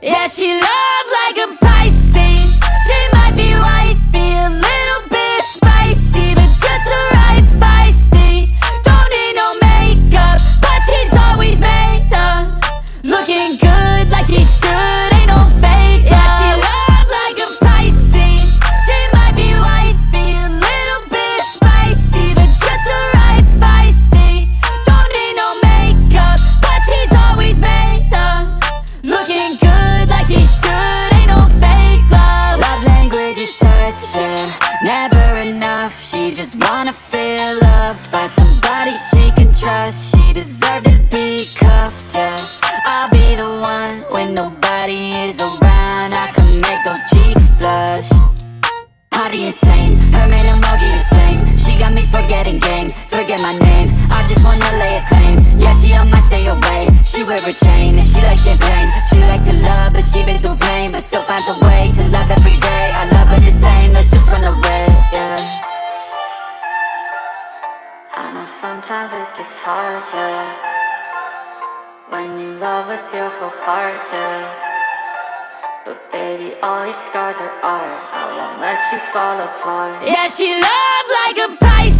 Yeah, she loves just wanna feel loved By somebody she can trust. She deserved to be cuffed, yeah. I'll be the one when nobody is around. I can make those cheeks blush. Hottie insane, her main emoji is flame. She got me forgetting game, forget my name. I just wanna lay a claim, yeah she on my stay away. She wear a chain, and she like champagne. She like to love, but she been through pain But still finds a way to love know sometimes it gets hard, yeah. When you love with your whole heart, yeah. But baby, all your scars are art I won't let you fall apart. Yeah, she loves like a Pisces